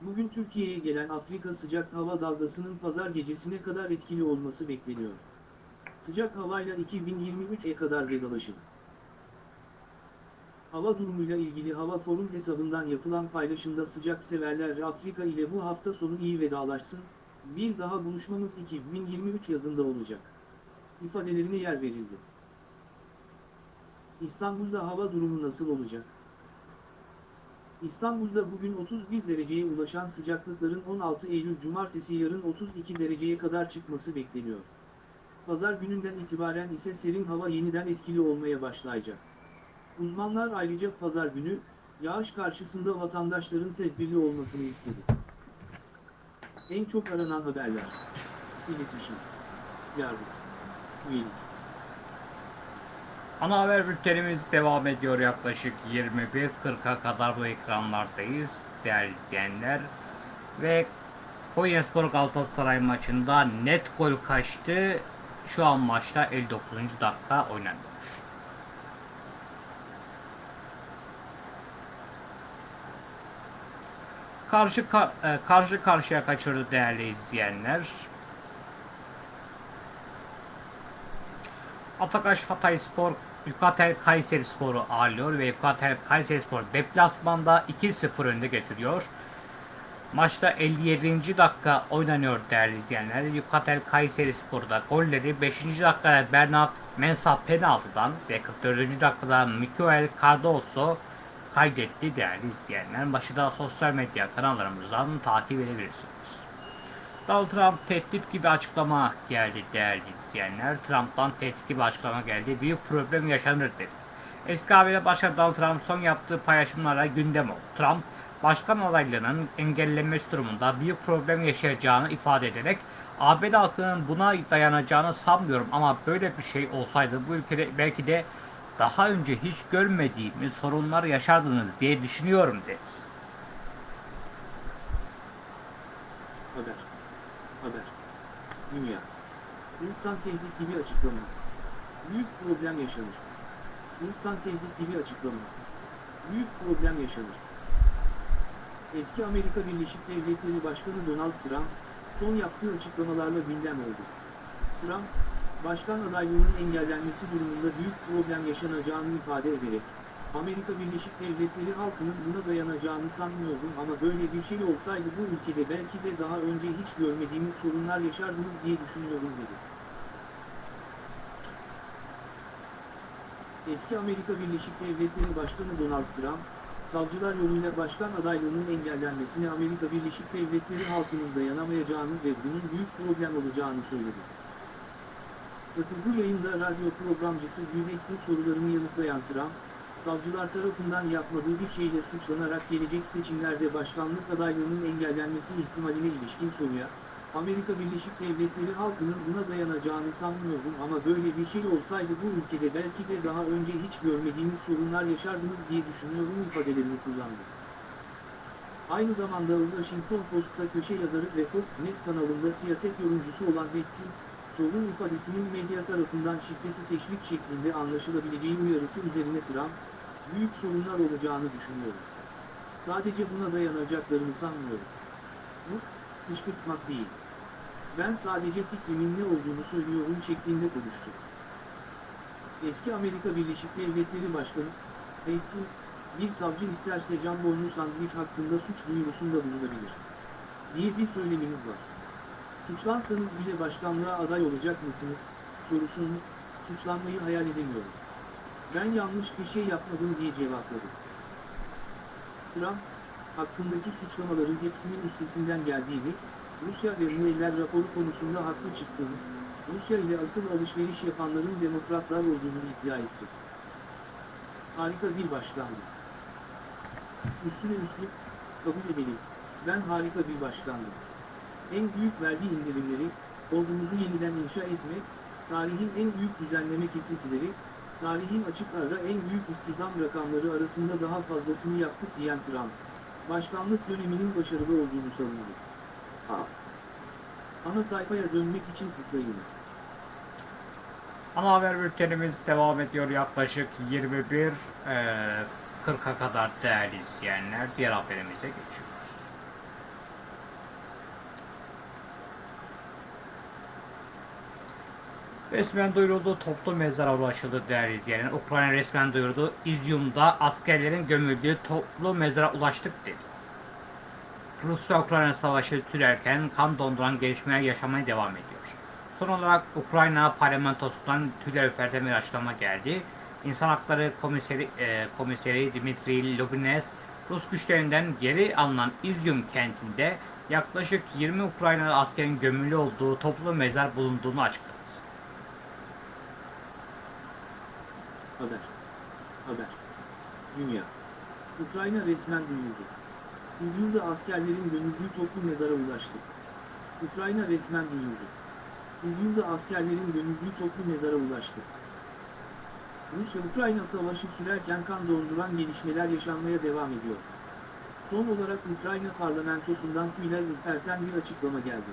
Bugün Türkiye'ye gelen Afrika sıcak hava dalgasının pazar gecesine kadar etkili olması bekleniyor. Sıcak havayla 2023'e kadar vedalaşın. Hava durumuyla ilgili Hava Forum hesabından yapılan paylaşımda sıcak severler Afrika ile bu hafta sonu iyi vedalaşsın, bir daha buluşmamız 2023 yazında olacak. ifadelerine yer verildi. İstanbul'da hava durumu nasıl olacak? İstanbul'da bugün 31 dereceye ulaşan sıcaklıkların 16 Eylül Cumartesi yarın 32 dereceye kadar çıkması bekleniyor. Pazar gününden itibaren ise serin hava yeniden etkili olmaya başlayacak. Uzmanlar ayrıca pazar günü, yağış karşısında vatandaşların tedbirli olmasını istedi. En çok aranan haberler. İletişim. Yardım. Üyelik. Ana haber bültenimiz devam ediyor yaklaşık 21.40'a kadar bu ekranlardayız değerli izleyenler. Ve Konyaspor Galatasaray maçında net gol kaçtı. Şu an maçta 59. dakika oynanıyor. Karşı ka- e, karşı karşıya kaçırdı değerli izleyenler. Atakaş Hatayspor Yukatel Kayseri Spor'u ağırlıyor ve Yukatel Kayseri Spor deplasmanda 2-0 önde getiriyor. Maçta 57. dakika oynanıyor değerli izleyenler. Yukatel Kayseri Spor'da golleri 5. dakikada Bernat Mensah penaltıdan ve 44. dakikada Mikael Cardoso kaydetti değerli izleyenler. Maçı da sosyal medya kanallarımızdan takip edebilirsiniz. Donald Trump tehdit gibi açıklama geldi değerli izleyenler. Trump'tan tehdit gibi açıklama geldi. Büyük problem yaşanır dedi. Eski ABD Başkanı Donald Trump son yaptığı paylaşımlarla gündem oldu. Trump, başkan adaylığının engellenmesi durumunda büyük problem yaşayacağını ifade ederek ABD halkının buna dayanacağını sanmıyorum ama böyle bir şey olsaydı bu ülkede belki de daha önce hiç görmediğimiz sorunlar yaşardınız diye düşünüyorum dedi. Haber. Haber. Dünya. Yurttan tehdit gibi açıklama. Büyük problem yaşanır. Yurttan tehdit gibi açıklama. Büyük problem yaşanır. Eski Amerika Birleşik Devletleri Başkanı Donald Trump, son yaptığı açıklamalarla gündem oldu. Trump, başkan adaylığının engellenmesi durumunda büyük problem yaşanacağını ifade ederek, Amerika Birleşik Devletleri halkının buna dayanacağını sanmıyordum ama böyle bir şey olsaydı bu ülkede belki de daha önce hiç görmediğimiz sorunlar yaşardınız diye düşünüyorum dedi. Eski Amerika Birleşik Devletleri Başkanı Donald Trump, savcılar yoluyla başkan adaylığının engellenmesine Amerika Birleşik Devletleri halkının dayanamayacağını ve bunun büyük problem olacağını söyledi. Katıldığı yayında radyo programcısı Gülmettin sorularını yanıtlayan Trump, savcılar tarafından yapmadığı bir şeyle suçlanarak gelecek seçimlerde başkanlık adaylığının engellenmesi ihtimaline ilişkin soruya, Amerika Birleşik Devletleri halkının buna dayanacağını sanmıyordum ama böyle bir şey olsaydı bu ülkede belki de daha önce hiç görmediğimiz sorunlar yaşardınız diye düşünüyorum ifadelerini kullandı. Aynı zamanda Washington Post'ta köşe yazarı ve Fox News kanalında siyaset yorumcusu olan Betty, sorun ifadesinin medya tarafından şiddeti teşvik şeklinde anlaşılabileceği uyarısı üzerine Trump, büyük sorunlar olacağını düşünüyorum. Sadece buna dayanacaklarını sanmıyorum. Bu, kışkırtmak değil. Ben sadece fikrimin ne olduğunu söylüyorum şeklinde konuştu. Eski Amerika Birleşik Devletleri Başkanı, Peyton, bir savcı isterse can boynu sandviç hakkında suç duyurusunda bulunabilir. Diye bir söyleminiz var. Suçlansanız bile başkanlığa aday olacak mısınız, sorusunu, suçlanmayı hayal edemiyorum. Ben yanlış bir şey yapmadım diye cevapladı. Trump, hakkındaki suçlamaların hepsinin üstesinden geldiğini, Rusya ve Mueller raporu konusunda haklı çıktığını, Rusya ile asıl alışveriş yapanların demokratlar olduğunu iddia etti. Harika bir başkandı. Üstüne üstlük, kabul edelim, ben harika bir başkandım. En büyük vergi indirimleri, ordumuzu yeniden inşa etmek, tarihin en büyük düzenleme kesintileri, tarihin açık ara en büyük istihdam rakamları arasında daha fazlasını yaptık diyen Trump, başkanlık döneminin başarılı olduğunu savundu. A. Ana sayfaya dönmek için tıklayınız. Ana haber bültenimiz devam ediyor yaklaşık 21 eee 40'a kadar değerli izleyenler. Diğer haberimize geçiyoruz. Resmen duyuruldu toplu mezara ulaşıldı değerli izleyenler. Ukrayna resmen duyurdu. İzyum'da askerlerin gömüldüğü toplu mezara ulaştık dedi. Rusya-Ukrayna savaşı sürerken kan donduran gelişmeler yaşamaya devam ediyor. Son olarak Ukrayna parlamentosundan tüyler ürperten bir açıklama geldi. İnsan Hakları Komiseri, e, Komiseri Dimitri Lubines, Rus güçlerinden geri alınan İzyum kentinde yaklaşık 20 Ukraynalı askerin gömülü olduğu toplu mezar bulunduğunu açıkladı. Haber. Haber. Dünya. Ukrayna resmen duyurdu. İzmir'de askerlerin gömüldüğü toplu mezara ulaştı. Ukrayna resmen duyurdu. İzmir'de askerlerin gömüldüğü toplu mezara ulaştı. Rusya-Ukrayna savaşı sürerken kan donduran gelişmeler yaşanmaya devam ediyor. Son olarak Ukrayna parlamentosundan tüyler ürperten bir açıklama geldi.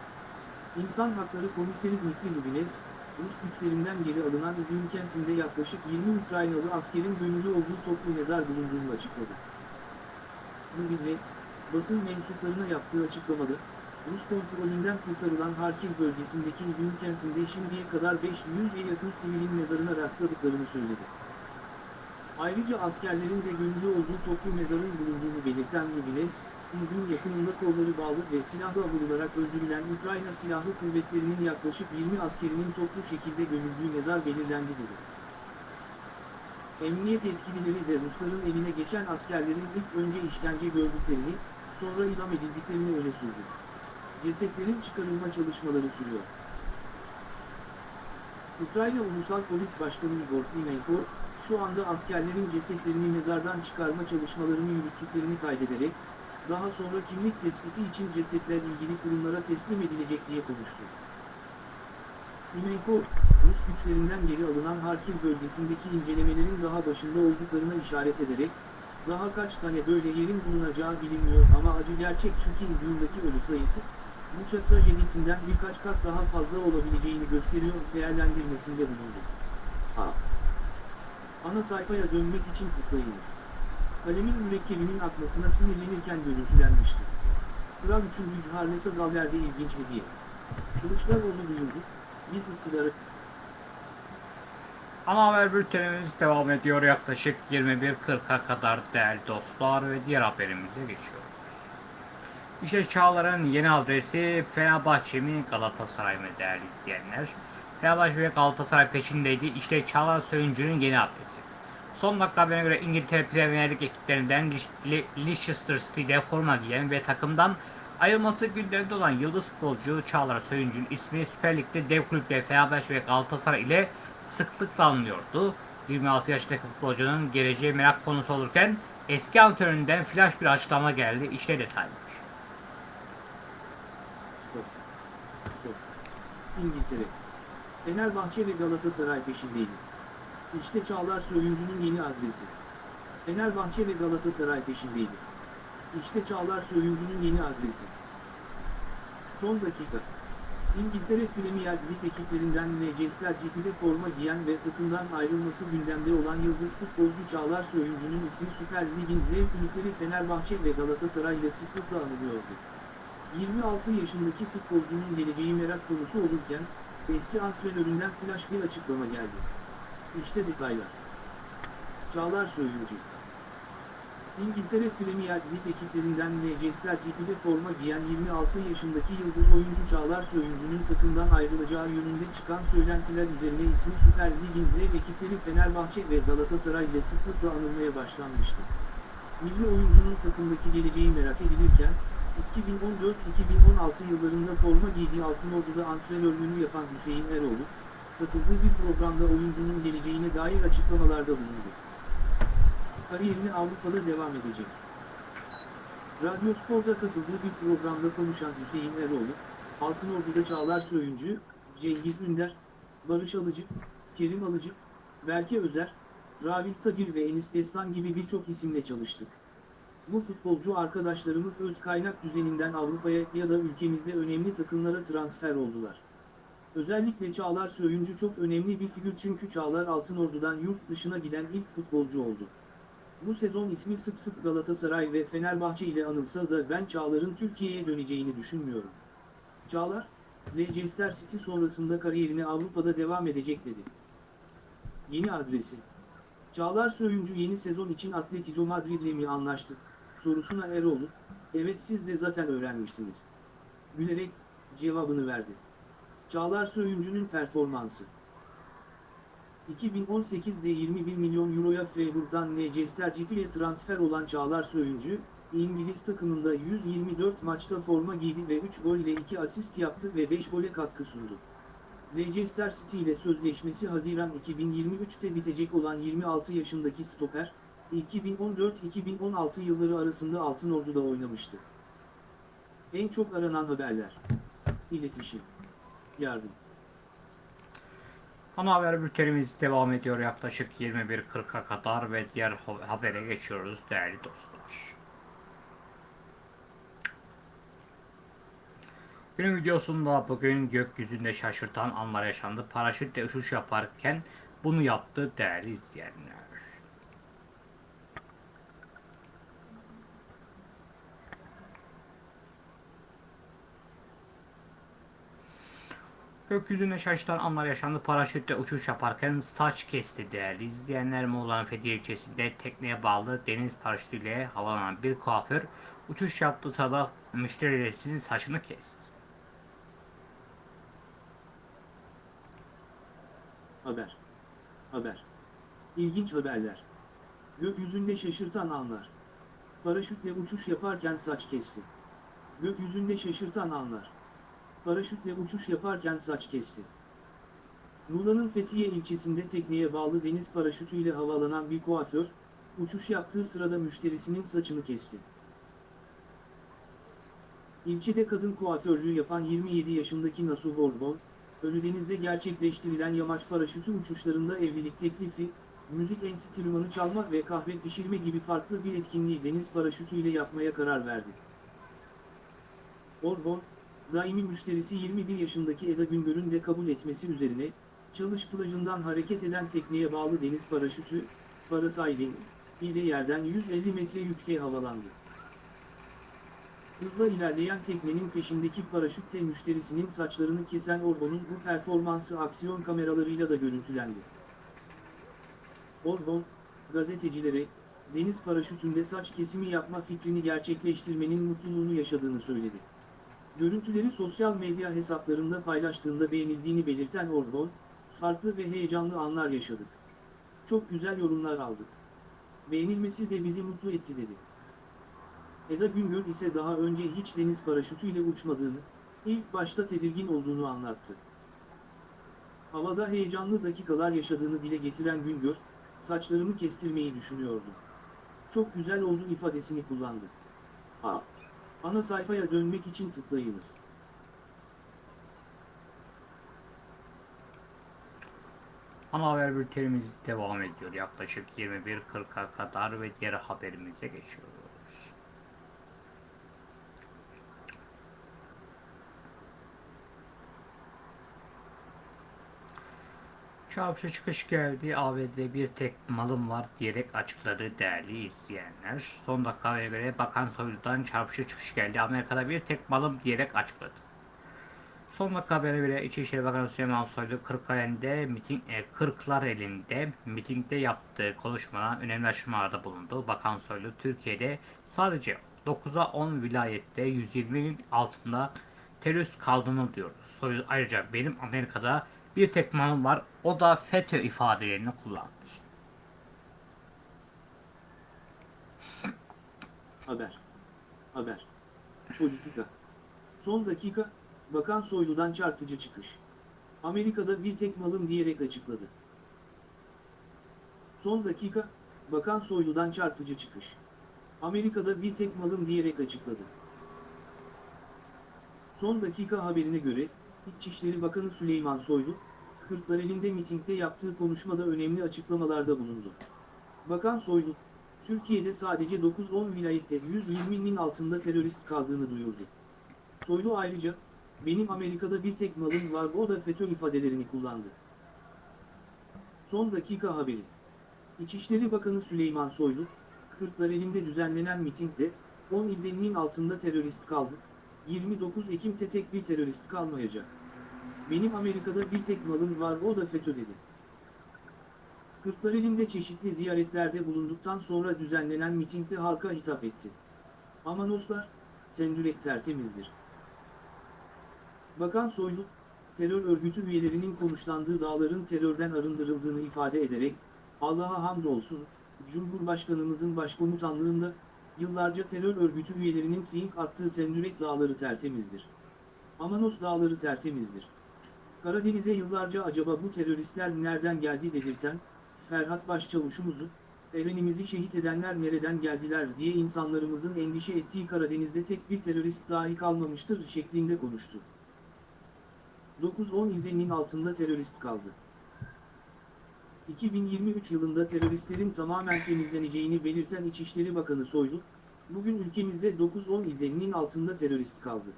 İnsan Hakları Komiseri Dmitri Lubines, Rus güçlerinden geri alınan İzmir kentinde yaklaşık 20 Ukraynalı askerin gömülü olduğu toplu mezar bulunduğunu açıkladı. Lubines, basın mensuplarına yaptığı açıklamada, Rus kontrolünden kurtarılan Harkiv bölgesindeki İzmir kentinde şimdiye kadar 500'e yakın sivilin mezarına rastladıklarını söyledi. Ayrıca askerlerin de gömülü olduğu toplu mezarın bulunduğunu belirten Lubines, İzmir yakınında kolları bağlı ve silahla vurularak öldürülen Ukrayna Silahlı Kuvvetleri'nin yaklaşık 20 askerinin toplu şekilde gömüldüğü mezar belirlendi dedi. Emniyet yetkilileri de Rusların eline geçen askerlerin ilk önce işkence gördüklerini, sonra idam edildiklerini öne sürdü. Cesetlerin çıkarılma çalışmaları sürüyor. Ukrayna Ulusal Polis Başkanı Igor Klimenko, şu anda askerlerin cesetlerini mezardan çıkarma çalışmalarını yürüttüklerini kaydederek, daha sonra kimlik tespiti için cesetler ilgili kurumlara teslim edilecek diye konuştu. Klimenko, Rus güçlerinden geri alınan Harkiv bölgesindeki incelemelerin daha başında olduklarına işaret ederek, daha kaç tane böyle yerin bulunacağı bilinmiyor ama acı gerçek şu ki İzmir'deki ölü sayısı, Buça trajedisinden birkaç kat daha fazla olabileceğini gösteriyor değerlendirmesinde bulundu. A. Ana sayfaya dönmek için tıklayınız. Kalemin mürekkebinin akmasına sinirlenirken görüntülenmişti. Kral 3. Charles'a Galler'de ilginç hediye. Kılıçdaroğlu duyurdu, biz iktidarı Ana haber bültenimiz devam ediyor yaklaşık 21.40'a kadar değerli dostlar ve diğer haberimize geçiyoruz. İşte Çağlar'ın yeni adresi Fenerbahçe mi Galatasaray mı değerli izleyenler? Fenerbahçe ve Galatasaray peşindeydi. İşte Çağlar Söyüncü'nün yeni adresi. Son dakika haberine göre İngiltere Premier Lig ekiplerinden Le- Leicester City'de forma giyen ve takımdan ayrılması gündemde olan yıldız futbolcu Çağlar Söyüncü'nün ismi Süper Lig'de dev kulüpler Fenerbahçe ve Galatasaray ile sıklıkla anılıyordu. 26 yaşındaki futbolcunun geleceği merak konusu olurken eski antrenöründen flash bir açıklama geldi. İşte detaylar. İngiltere. Fenerbahçe ve Galatasaray peşindeydi. İşte Çağlar Söyüncü'nün yeni adresi. Fenerbahçe ve Galatasaray peşindeydi. İşte Çağlar Söyüncü'nün yeni adresi. Son dakika. İngiltere Premier Lig ekiplerinden Leicester City'de forma giyen ve takımdan ayrılması gündemde olan yıldız futbolcu Çağlar Söyüncü'nün ismi Süper Lig'in dev kulüpleri Fenerbahçe ve Galatasaray ile sıklıkla anılıyordu. 26 yaşındaki futbolcunun geleceği merak konusu olurken, eski antrenöründen flash bir açıklama geldi. İşte detaylar. Çağlar Söyüncü İngiltere Premier Lig ekiplerinden Leicester City'de forma giyen 26 yaşındaki yıldız oyuncu Çağlar Söyüncü'nün takımdan ayrılacağı yönünde çıkan söylentiler üzerine ismi Süper Lig'in dev ekipleri Fenerbahçe ve Galatasaray ile sıklıkla anılmaya başlanmıştı. Milli oyuncunun takımdaki geleceği merak edilirken, 2014-2016 yıllarında forma giydiği Altınordu'da antrenörlüğünü yapan Hüseyin Eroğlu, katıldığı bir programda oyuncunun geleceğine dair açıklamalarda bulundu kariyerine Avrupa'da devam edecek. Radyo Spor'da katıldığı bir programda konuşan Hüseyin Eroğlu, Altınordu'da Çağlar Söyüncü, Cengiz Ünder, Barış Alıcı, Kerim Alıcı, Berke Özer, Ravil Tagir ve Enis Destan gibi birçok isimle çalıştık. Bu futbolcu arkadaşlarımız öz kaynak düzeninden Avrupa'ya ya da ülkemizde önemli takımlara transfer oldular. Özellikle Çağlar Söyüncü çok önemli bir figür çünkü Çağlar Altınordu'dan yurt dışına giden ilk futbolcu oldu. Bu sezon ismi sık sık Galatasaray ve Fenerbahçe ile anılsa da ben Çağlar'ın Türkiye'ye döneceğini düşünmüyorum. Çağlar, Leicester City sonrasında kariyerine Avrupa'da devam edecek dedi. Yeni adresi. Çağlar Söyüncü yeni sezon için Atletico Madrid ile mi anlaştı? Sorusuna Eroğlu, evet siz de zaten öğrenmişsiniz. Gülerek, cevabını verdi. Çağlar Söyüncü'nün performansı. 2018'de 21 milyon euroya Freiburg'dan Leicester City'ye transfer olan Çağlar Söyüncü, İngiliz takımında 124 maçta forma giydi ve 3 gol ile 2 asist yaptı ve 5 gole katkı sundu. Leicester City ile sözleşmesi Haziran 2023'te bitecek olan 26 yaşındaki stoper, 2014-2016 yılları arasında Altınordu'da oynamıştı. En çok aranan haberler. İletişim. Yardım. Ana haber bültenimiz devam ediyor yaklaşık 21.40'a kadar ve diğer ha- habere geçiyoruz değerli dostlar. Günün videosunda bugün gökyüzünde şaşırtan anlar yaşandı. Paraşütle uçuş yaparken bunu yaptı değerli izleyenler. Gökyüzünde şaşırtan anlar yaşandı. Paraşütle uçuş yaparken saç kesti değerli izleyenler. Muğla'nın Fethiye ilçesinde tekneye bağlı deniz paraşütüyle havalanan bir kuaför uçuş yaptığı sırada müşterilerin saçını kesti. Haber. Haber. İlginç haberler. Gökyüzünde şaşırtan anlar. Paraşütle uçuş yaparken saç kesti. Gökyüzünde şaşırtan anlar. Paraşütle uçuş yaparken saç kesti. Muğla'nın Fethiye ilçesinde tekneye bağlı deniz paraşütüyle havalanan bir kuaför, uçuş yaptığı sırada müşterisinin saçını kesti. İlçede kadın kuaförlüğü yapan 27 yaşındaki Nasuh Borbon, Ölüdeniz'de gerçekleştirilen yamaç paraşütü uçuşlarında evlilik teklifi, müzik enstrümanı çalma ve kahve pişirme gibi farklı bir etkinliği deniz paraşütüyle yapmaya karar verdi. Orbon, daimi müşterisi 21 yaşındaki Eda Güngör'ün de kabul etmesi üzerine, Çalış plajından hareket eden tekneye bağlı deniz paraşütü, parasailing, ile yerden 150 metre yükseğe havalandı. Hızla ilerleyen teknenin peşindeki paraşütte müşterisinin saçlarını kesen Orbon'un bu performansı aksiyon kameralarıyla da görüntülendi. Orbon, gazetecilere, deniz paraşütünde saç kesimi yapma fikrini gerçekleştirmenin mutluluğunu yaşadığını söyledi. Görüntüleri sosyal medya hesaplarında paylaştığında beğenildiğini belirten Orbon, farklı ve heyecanlı anlar yaşadık. Çok güzel yorumlar aldık. Beğenilmesi de bizi mutlu etti dedi. Eda Güngör ise daha önce hiç deniz paraşütüyle uçmadığını, ilk başta tedirgin olduğunu anlattı. Havada heyecanlı dakikalar yaşadığını dile getiren Güngör, saçlarımı kestirmeyi düşünüyordum. Çok güzel oldu ifadesini kullandı. A. Ana sayfaya dönmek için tıklayınız. Ana haber bültenimiz devam ediyor yaklaşık 21.40'a kadar ve diğer haberimize geçiyoruz. Çarpıcı çıkış geldi. ABD'de bir tek malım var diyerek açıkladı değerli izleyenler. Son dakikaya göre Bakan Soylu'dan çarpıcı çıkış geldi. Amerika'da bir tek malım diyerek açıkladı. Son dakika haberine göre İçişleri Bakanı Süleyman Soylu Kırklareli'nde miting, e, Kırklar elinde mitingde yaptığı konuşmada önemli açıklamalarda bulundu. Bakan Soylu Türkiye'de sadece 9'a 10 vilayette 120'nin altında terörist kaldığını diyor. Soylu ayrıca benim Amerika'da bir tek malım var o da FETÖ ifadelerini kullandı. Haber. Haber. Politika. Son dakika, Bakan Soylu'dan çarpıcı çıkış. Amerika'da bir tek malım diyerek açıkladı. Son dakika, Bakan Soylu'dan çarpıcı çıkış. Amerika'da bir tek malım diyerek açıkladı. Son dakika haberine göre, İçişleri Bakanı Süleyman Soylu, Kırklareli'nde mitingde yaptığı konuşmada önemli açıklamalarda bulundu. Bakan Soylu, Türkiye'de sadece 9-10 vilayette 120'nin altında terörist kaldığını duyurdu. Soylu ayrıca, benim Amerika'da bir tek malım var o da FETÖ ifadelerini kullandı. Son dakika haberi. İçişleri Bakanı Süleyman Soylu, Kırklareli'nde düzenlenen mitingde, 10 ildenin altında terörist kaldı, 29 Ekim'te tek bir terörist kalmayacak. Benim Amerika'da bir tek malım var o da FETÖ dedi. Kırklareli'nde çeşitli ziyaretlerde bulunduktan sonra düzenlenen mitingde halka hitap etti. Amanoslar, tendürek tertemizdir. Bakan Soylu, terör örgütü üyelerinin konuşlandığı dağların terörden arındırıldığını ifade ederek, Allah'a hamdolsun, Cumhurbaşkanımızın başkomutanlığında, yıllarca terör örgütü üyelerinin fink attığı tendürek dağları tertemizdir. Amanos dağları tertemizdir. Karadeniz'e yıllarca acaba bu teröristler nereden geldi dedirten, Ferhat Başçavuşumuzu, Erenimizi şehit edenler nereden geldiler diye insanlarımızın endişe ettiği Karadeniz'de tek bir terörist dahi kalmamıştır şeklinde konuştu. 9-10 ildenin altında terörist kaldı. 2023 yılında teröristlerin tamamen temizleneceğini belirten İçişleri Bakanı Soylu, bugün ülkemizde 9-10 ildenin altında terörist kaldı.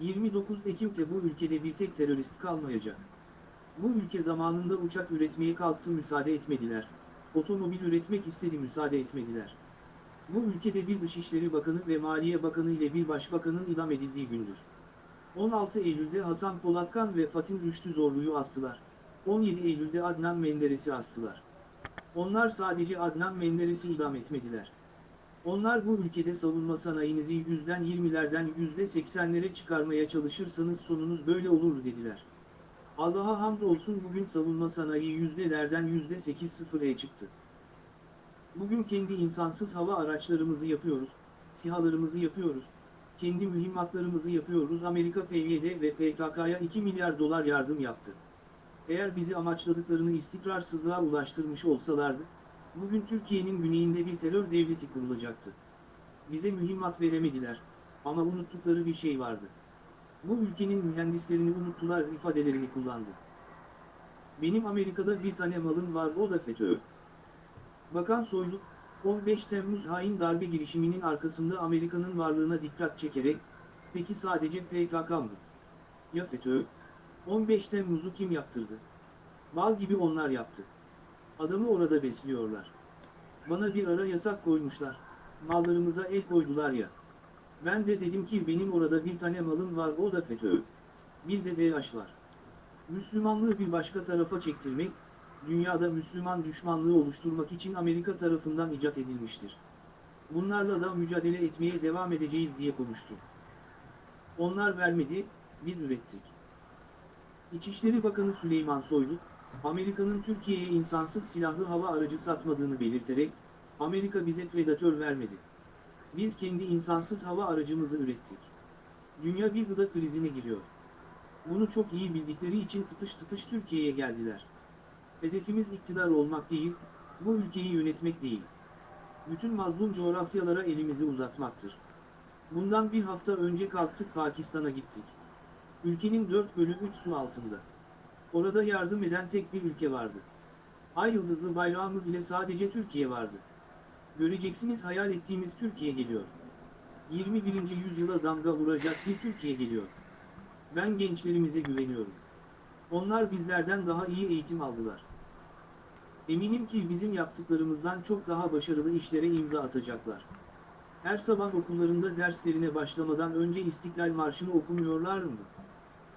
29 Ekim'te bu ülkede bir tek terörist kalmayacak. Bu ülke zamanında uçak üretmeye kalktı müsaade etmediler. Otomobil üretmek istedi müsaade etmediler. Bu ülkede bir Dışişleri Bakanı ve Maliye Bakanı ile bir Başbakanın idam edildiği gündür. 16 Eylül'de Hasan Polatkan ve Fatih Rüştü Zorlu'yu astılar. 17 Eylül'de Adnan Menderes'i astılar. Onlar sadece Adnan Menderes'i idam etmediler. Onlar bu ülkede savunma sanayinizi yüzden 20'lerden yüzde 80'lere çıkarmaya çalışırsanız sonunuz böyle olur dediler. Allah'a hamdolsun bugün savunma sanayi yüzdelerden yüzde 8-0'e çıktı. Bugün kendi insansız hava araçlarımızı yapıyoruz, sihalarımızı yapıyoruz, kendi mühimmatlarımızı yapıyoruz. Amerika PYD ve PKK'ya 2 milyar dolar yardım yaptı. Eğer bizi amaçladıklarını istikrarsızlığa ulaştırmış olsalardı, bugün Türkiye'nin güneyinde bir terör devleti kurulacaktı. Bize mühimmat veremediler, ama unuttukları bir şey vardı. Bu ülkenin mühendislerini unuttular ifadelerini kullandı. Benim Amerika'da bir tane malım var o da FETÖ. Bakan Soylu, 15 Temmuz hain darbe girişiminin arkasında Amerika'nın varlığına dikkat çekerek, peki sadece PKK mı? Ya FETÖ? 15 Temmuz'u kim yaptırdı? Bal gibi onlar yaptı. Adamı orada besliyorlar. Bana bir ara yasak koymuşlar. Mallarımıza el koydular ya. Ben de dedim ki benim orada bir tane malım var o da FETÖ. Bir de DH var. Müslümanlığı bir başka tarafa çektirmek, dünyada Müslüman düşmanlığı oluşturmak için Amerika tarafından icat edilmiştir. Bunlarla da mücadele etmeye devam edeceğiz diye konuştu. Onlar vermedi, biz ürettik. İçişleri Bakanı Süleyman Soylu, Amerika'nın Türkiye'ye insansız silahlı hava aracı satmadığını belirterek, Amerika bize predatör vermedi. Biz kendi insansız hava aracımızı ürettik. Dünya bir gıda krizine giriyor. Bunu çok iyi bildikleri için tıpış tıpış Türkiye'ye geldiler. Hedefimiz iktidar olmak değil, bu ülkeyi yönetmek değil. Bütün mazlum coğrafyalara elimizi uzatmaktır. Bundan bir hafta önce kalktık Pakistan'a gittik. Ülkenin 4 bölü 3 su altında. Orada yardım eden tek bir ülke vardı. Ay yıldızlı bayrağımız ile sadece Türkiye vardı. Göreceksiniz hayal ettiğimiz Türkiye geliyor. 21. yüzyıla damga vuracak bir Türkiye geliyor. Ben gençlerimize güveniyorum. Onlar bizlerden daha iyi eğitim aldılar. Eminim ki bizim yaptıklarımızdan çok daha başarılı işlere imza atacaklar. Her sabah okullarında derslerine başlamadan önce İstiklal Marşı'nı okumuyorlar mı?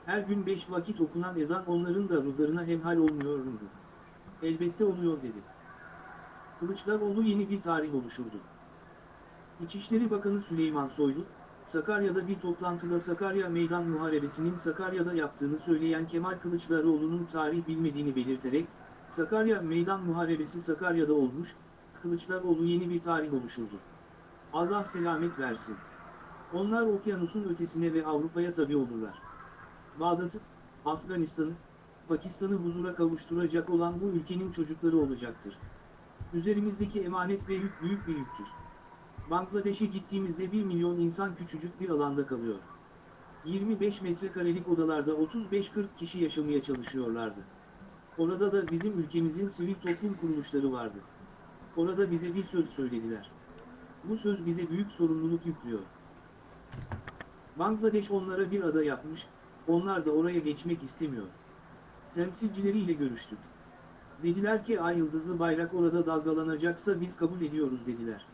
Her gün beş vakit okunan ezan onların da ruhlarına hemhal olmuyor mu? Elbette oluyor dedi. Kılıçdaroğlu yeni bir tarih oluşurdu. İçişleri Bakanı Süleyman Soylu, Sakarya'da bir toplantıda Sakarya Meydan Muharebesi'nin Sakarya'da yaptığını söyleyen Kemal Kılıçdaroğlu'nun tarih bilmediğini belirterek, Sakarya Meydan Muharebesi Sakarya'da olmuş, Kılıçdaroğlu yeni bir tarih oluşurdu. Allah selamet versin. Onlar okyanusun ötesine ve Avrupa'ya tabi olurlar. Bağdat'ı, Afganistan'ı, Pakistan'ı huzura kavuşturacak olan bu ülkenin çocukları olacaktır. Üzerimizdeki emanet ve yük büyük bir yüktür. Bangladeş'e gittiğimizde 1 milyon insan küçücük bir alanda kalıyor. 25 metrekarelik odalarda 35-40 kişi yaşamaya çalışıyorlardı. Orada da bizim ülkemizin sivil toplum kuruluşları vardı. Orada bize bir söz söylediler. Bu söz bize büyük sorumluluk yüklüyor. Bangladeş onlara bir ada yapmış, onlar da oraya geçmek istemiyor. Temsilcileriyle görüştük. Dediler ki ay yıldızlı bayrak orada dalgalanacaksa biz kabul ediyoruz dediler.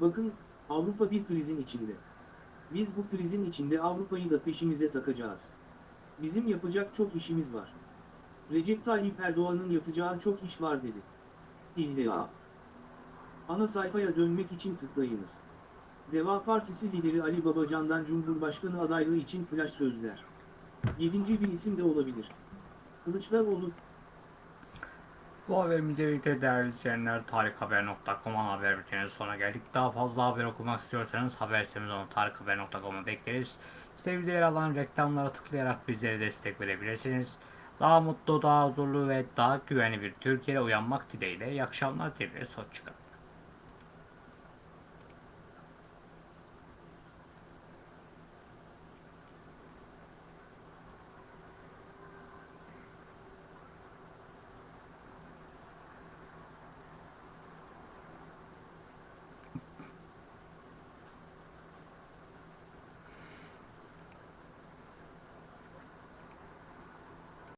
Bakın, Avrupa bir krizin içinde. Biz bu krizin içinde Avrupa'yı da peşimize takacağız. Bizim yapacak çok işimiz var. Recep Tayyip Erdoğan'ın yapacağı çok iş var dedi. İlla. Ana sayfaya dönmek için tıklayınız. Deva Partisi lideri Ali Babacan'dan Cumhurbaşkanı adaylığı için flash sözler. Yedinci bir isim de olabilir. Kılıçdaroğlu, Bu haberimizle birlikte değerli izleyenler tarikhaber.com'un haber bülteninin sonuna geldik. Daha fazla haber okumak istiyorsanız haber sitemiz olan tarikhaber.com'a bekleriz. Size yer alan reklamlara tıklayarak bizlere destek verebilirsiniz. Daha mutlu, daha huzurlu ve daha güvenli bir Türkiye'de uyanmak dileğiyle. İyi akşamlar dileriz. Hoşçakalın.